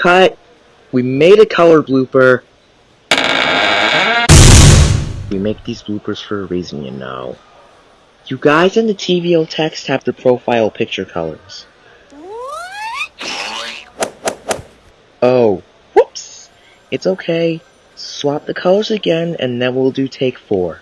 cut. We made a color blooper. We make these bloopers for a reason, you know. You guys in the TVO text have the profile picture colors. Oh, whoops! It's okay. Swap the colors again, and then we'll do take four.